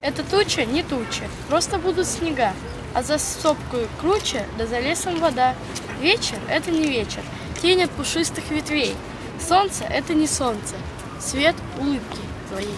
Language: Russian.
Это туча не туча, просто будут снега, а за сопкою круче, да за лесом вода. Вечер — это не вечер, тень от пушистых ветвей. Солнце — это не солнце, свет улыбки твоей.